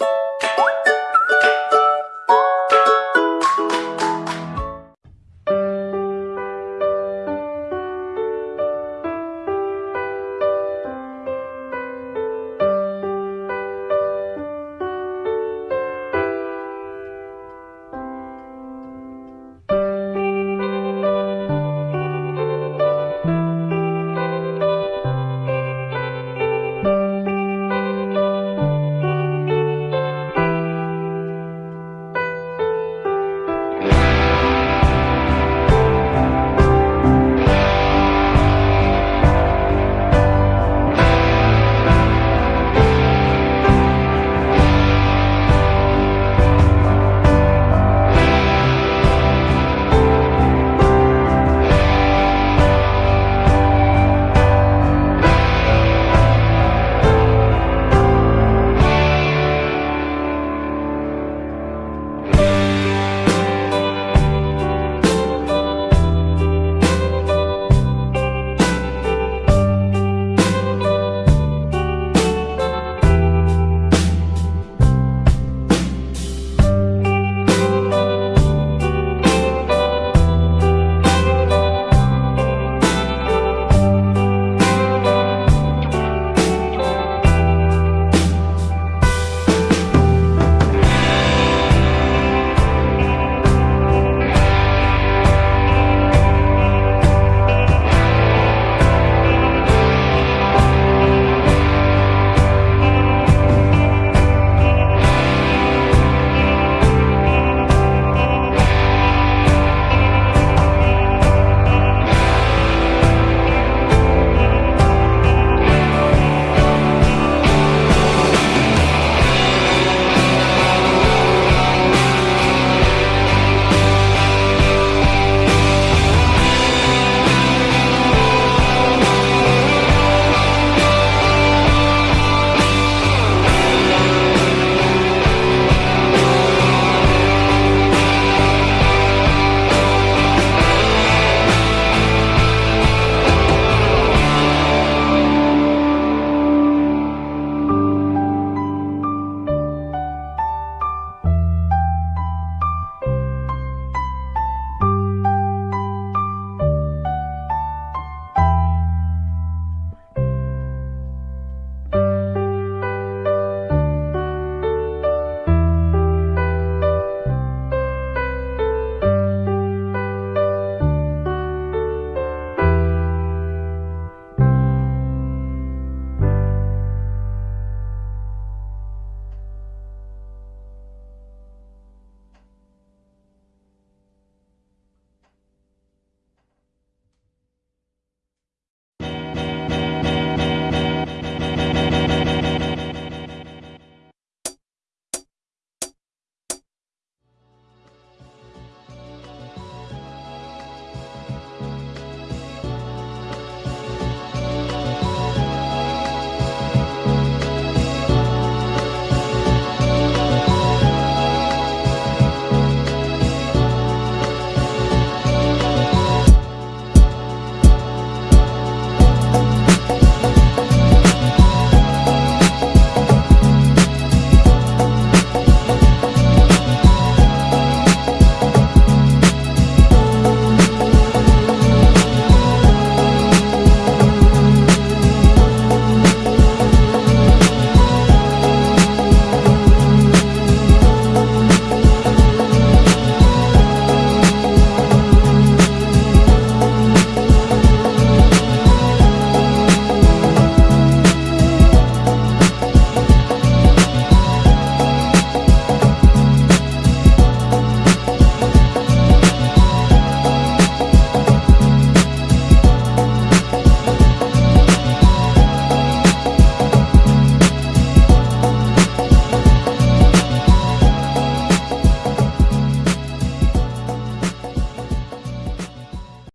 you